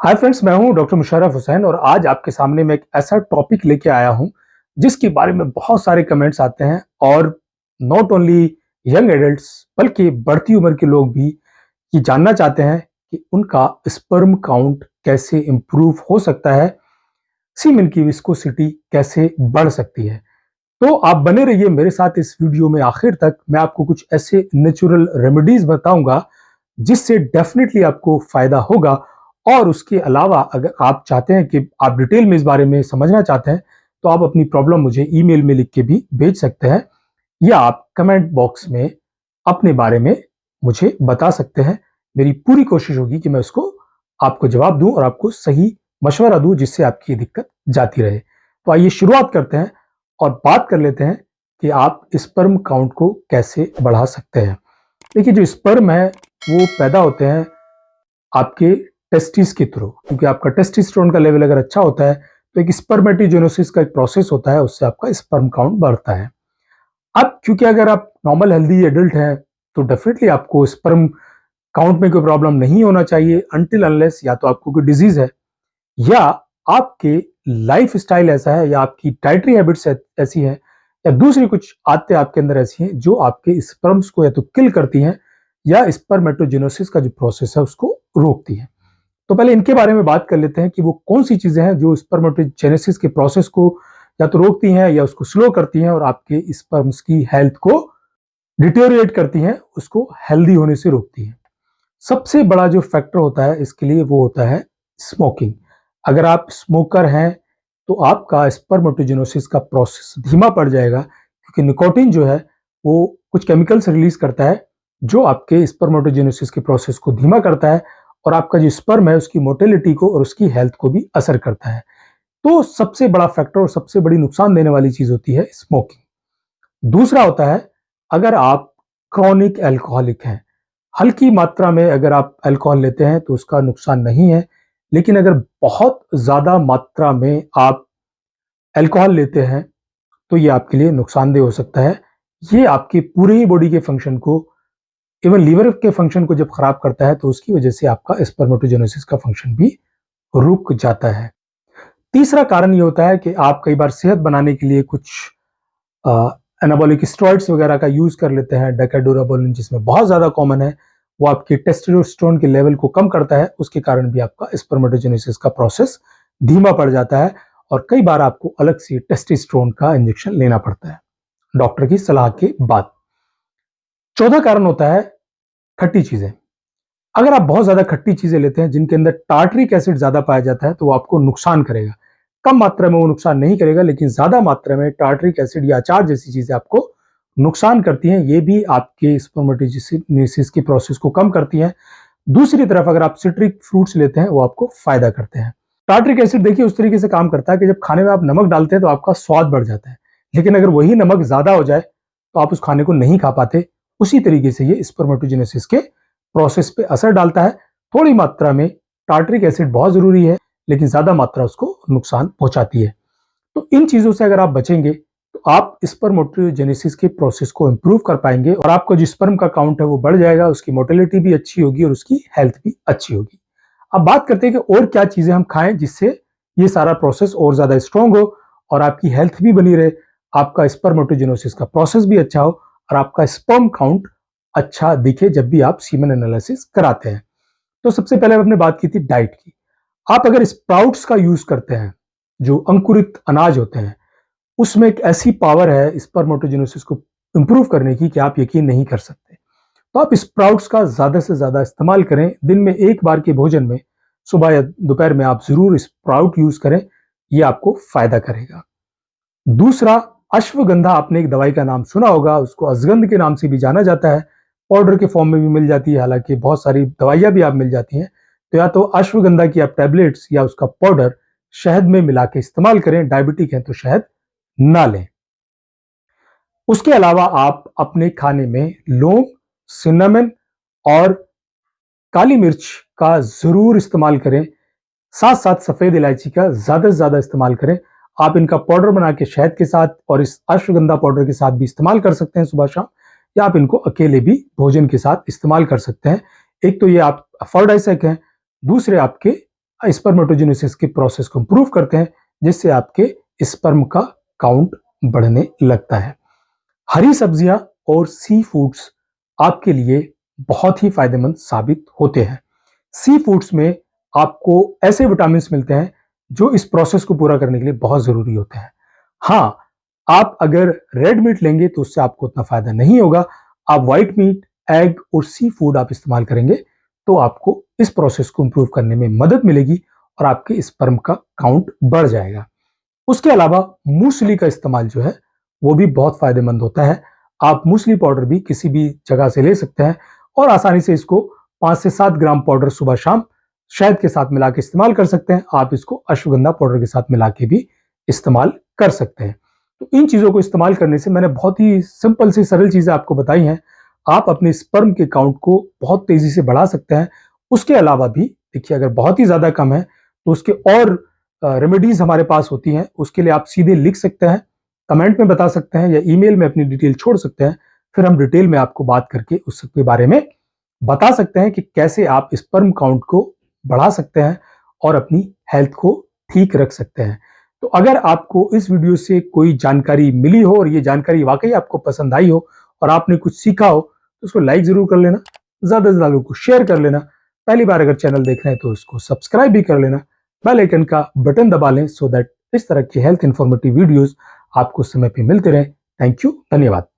Hi friends मैं हूँ doctor Musharraf Hussain और आज आपके सामने मैं एक ऐसा टॉपिक लेके आया हूँ, जिसके बारे में बहुत सारे कमेंट्स आते हैं और नॉट ओनली यंग एडल्ट्स बल्कि बढ़ती उम्र के लोग भी ये जानना चाहते हैं कि उनका स्पर्म काउंट कैसे इम्प्रूव हो सकता है सीमेन की विस्कोसिटी कैसे बढ़ सकती है। तो आप बने रहिए मेरे साथ इस वीडियो में आखिर तक, मैं आपको कुछ ऐसे नेचुरल रेमेडीज बताऊँगा, जिससे डेफिनेटली आपको फ़ायदा होगा और उसके अलावा अगर आप चाहते हैं कि आप डिटेल में इस बारे में समझना चाहते हैं तो आप अपनी प्रॉब्लम मुझे ईमेल में लिख के भी भेज सकते हैं या आप कमेंट बॉक्स में अपने बारे में मुझे बता सकते हैं। मेरी पूरी कोशिश होगी कि मैं उसको, आपको जवाब दूँ और आपको सही मशवरा दूँ जिससे आपकी दिक्कत जाती रहे। तो आइए शुरुआत करते हैं और बात कर लेते हैं कि आप स्पर्म काउंट को कैसे बढ़ा सकते हैं। देखिए, जो स्पर्म है, वो पैदा होते हैं आपके टेस्टिस के थ्रू क्योंकि आपका टेस्टिस्ट्रोन का लेवल अगर अच्छा होता है तो एक स्पर्मेटिजेनोसिस का एक प्रोसेस होता है, उससे आपका स्पर्म काउंट बढ़ता है। अब क्योंकि अगर आप नॉर्मल हेल्दी एडल्ट हैं तो डेफिनेटली आपको स्पर्म काउंट में कोई प्रॉब्लम नहीं होना चाहिए अनटिल अनलेस या तो आपको कोई डिज़ीज़ है, या आपके लाइफ स्टाइल ऐसा है, या आपकी डाइटरी हैबिट्स ऐसी है, या दूसरी कुछ आदतें आपके अंदर ऐसी हैं, जो आपके स्पर्म्स को या तो किल करती हैं, या स्पर्मेटोजेनोसिस का जो प्रोसेस है, उसको रोकती है। तो पहले इनके बारे में बात कर लेते हैं कि वो कौन सी चीज़ें हैं जो स्पर्मेटोजेनेसिस के प्रोसेस को या तो रोकती हैं या उसको स्लो करती हैं और आपके स्पर्म्स की हेल्थ को डिटेरिएट करती हैं, उसको हेल्दी होने से रोकती हैं। सबसे बड़ा जो फैक्टर होता है, इसके लिए वो होता है स्मोकिंग अगर आप स्मोकर हैं तो आपका स्पर्मेटोजेनोसिस का प्रोसेस धीमा पड़ जाएगा, क्योंकि निकोटिन जो है, वो कुछ केमिकल्स रिलीज़ करता है, जो आपके स्पर्मेटोजेनोसिस के प्रोसेस को धीमा करता है और आपका जो स्पर्म है उसकी मोटिलिटी को और उसकी हेल्थ को भी असर करता है। तो सबसे बड़ा फैक्टर और सबसे बड़ी नुकसान देने वाली चीज़ होती है स्मोकिंग दूसरा होता है, अगर आप क्रॉनिक एल्कोहलिक हैं, हल्की मात्रा में अगर आप अल्कोहल लेते हैं तो उसका नुकसान नहीं है, लेकिन अगर बहुत ज़्यादा मात्रा में आप अल्कोहल लेते हैं तो ये आपके लिए नुकसानदेह हो सकता है। ये आपकी पूरे ही बॉडी के फ़ंक्शन को इवन लीवर के फ़ंक्शन को जब खराब करता है तो उसकी वजह से आपका स्पर्मेटोजेनेसिस का फ़ंक्शन भी रुक जाता है। तीसरा कारण ये होता है कि आप कई बार सेहत बनाने के लिए कुछ एनाबॉलिक स्ट्रॉइड्स वगैरह का यूज़ कर लेते हैं। डेकाडोराबोलिन जिसमें बहुत ज़्यादा कॉमन है, वो आपके टेस्टोस्टेरोन के लेवल को कम करता है। उसके कारण भी आपका स्पर्मेटोजेनेसिस का प्रोसेस धीमा पड़ जाता है और कई बार आपको अलग से टेस्टिस्ट्रोन का इंजेक्शन लेना पड़ता है। डॉक्टर की सलाह के बाद। चौथा कारण होता है खट्टी चीज़ें। अगर आप बहुत ज़्यादा खट्टी चीज़ें लेते हैं, जिनके अंदर टार्टरिक एसिड ज़्यादा पाया जाता है तो वो आपको नुकसान करेगा। कम मात्रा में वो नुकसान नहीं करेगा, लेकिन ज़्यादा मात्रा में टार्टरिक एसिड या अचार जैसी चीज़ें आपको नुकसान करती हैं। ये भी आपके स्पर्मेटोजेनेसिस की प्रोसेस को कम करती हैं। दूसरी तरफ़ अगर आप सिट्रिक फ्रूट्स लेते हैं, वो आपको फ़ायदा करते हैं। टार्टरिक एसिड देखिए, उस तरीके से काम करता है कि जब खाने में आप नमक डालते हैं तो आपका स्वाद बढ़ जाता है। लेकिन अगर वही नमक ज़्यादा हो जाए तो आप उस खाने को नहीं खा पाते। उसी तरीके से ये स्पर्मेटोजेनेसिस के प्रोसेस पे असर डालता है। थोड़ी मात्रा में टार्ट्रिक एसिड बहुत ज़रूरी है, लेकिन ज़्यादा मात्रा उसको नुकसान पहुंचाती है। तो इन चीज़ों से अगर आप बचेंगे तो आप स्पर्मोटोजेनेसिस के प्रोसेस को इंप्रूव कर पाएँगे और आपका जो स्पर्म का काउंट है वो बढ़ जाएगा, उसकी मोटिलिटी भी अच्छी होगी और उसकी हेल्थ भी अच्छी होगी। अब बात करते हैं कि और क्या चीज़ें हम खाएँ जिससे ये सारा प्रोसेस और ज़्यादा स्ट्रॉन्ग हो और आपकी हेल्थ भी बनी रहे, आपका स्पर्मोटोजेनोसिस का प्रोसेस भी अच्छा हो और आपका स्पर्म काउंट अच्छा दिखे जब भी आप सीमन एनालिसिस कराते हैं। तो सबसे पहले हमने बात की थी डाइट की। आप अगर स्प्राउट्स का यूज़ करते हैं, जो अंकुरित अनाज होते हैं, उसमें एक ऐसी पावर है स्पर्मोटोजेनोसिस को इंप्रूव करने की कि आप यकीन नहीं कर सकते। तो आप स्प्राउट्स का ज़्यादा से ज़्यादा इस्तेमाल करें। दिन में एक बार के भोजन में सुबह या दोपहर में आप ज़रूर स्प्राउट यूज़ करें, ये आपको फ़ायदा करेगा। दूसरा अश्वगंधा, आपने एक दवाई का नाम सुना होगा, उसको अजगंध के नाम से भी जाना जाता है। पाउडर के फॉर्म में भी मिल जाती है, हालाँकि बहुत सारी दवाइयाँ भी आप मिल जाती हैं। तो या तो अश्वगंधा की आप टैबलेट्स या उसका पाउडर शहद में मिला के इस्तेमाल करें डायबिटिक है तो शहद ना लें। उसके अलावा आप अपने खाने में लौंग सिनेमन और काली मिर्च का ज़रूर इस्तेमाल करें। साथ साथ सफ़ेद इलायची का ज़्यादा से ज़्यादा इस्तेमाल करें। आप इनका पाउडर बना के शहद के साथ और इस अश्वगंधा पाउडर के साथ भी इस्तेमाल कर सकते हैं सुबह शाम, या आप इनको अकेले भी भोजन के साथ इस्तेमाल कर सकते हैं। एक तो ये आप अफोर्डाइसक हैं, दूसरे आपके स्पर्मेटोजेनेसिस के प्रोसेस को इम्प्रूव करते हैं, जिससे आपके स्पर्म का काउंट बढ़ने लगता है। हरी सब्ज़ियाँ और सी फूड्स आपके लिए बहुत ही फ़ायदेमंद साबित होते हैं। सी फूड्स में आपको ऐसे विटामिन मिलते हैं जो इस प्रोसेस को पूरा करने के लिए बहुत ज़रूरी होते हैं। हाँ आप अगर रेड मीट लेंगे तो उससे आपको उतना फ़ायदा नहीं होगा। आप व्हाइट मीट एग और सी फ़ूड आप इस्तेमाल करेंगे तो आपको इस प्रोसेस को इंप्रूव करने में मदद मिलेगी और आपके इस स्पर्म का काउंट बढ़ जाएगा। उसके अलावा मूसली का इस्तेमाल जो है, वो भी बहुत फ़ायदेमंद होता है। आप मूसली पाउडर भी किसी भी जगह से ले सकते हैं और आसानी से इसको पाँच से सात ग्राम पाउडर सुबह शाम शहद के साथ मिला के इस्तेमाल कर सकते हैं। आप इसको अश्वगंधा पाउडर के साथ मिला के भी इस्तेमाल कर सकते हैं। तो इन चीज़ों को इस्तेमाल करने से मैंने बहुत ही सिंपल सी सरल चीज़ें आपको बताई हैं। आप अपने स्पर्म के काउंट को बहुत तेज़ी से बढ़ा सकते हैं। उसके अलावा भी, देखिए, अगर बहुत ही ज़्यादा कम है तो उसके और रेमेडीज हमारे पास होती हैं। उसके लिए आप सीधे लिख सकते हैं, कमेंट में बता सकते हैं या ईमेल में अपनी डिटेल छोड़ सकते हैं। फिर हम डिटेल में आपको बात करके उसके बारे में बता सकते हैं कि कैसे आप स्पर्म काउंट को बढ़ा सकते हैं और अपनी हेल्थ को ठीक रख सकते हैं। तो अगर आपको इस वीडियो से कोई जानकारी मिली हो और ये जानकारी वाकई आपको पसंद आई हो और आपने कुछ सीखा हो तो उसको लाइक ज़रूर कर लेना, ज़्यादा से ज़्यादा लोगों को शेयर कर लेना। पहली बार अगर चैनल देख रहे हैं तो इसको सब्सक्राइब भी कर लेना। बेल आइकन का बटन दबा लें सो दैट इस तरह की हेल्थ इंफॉर्मेटिव वीडियोस आपको समय पे मिलते रहे। थैंक यू धन्यवाद।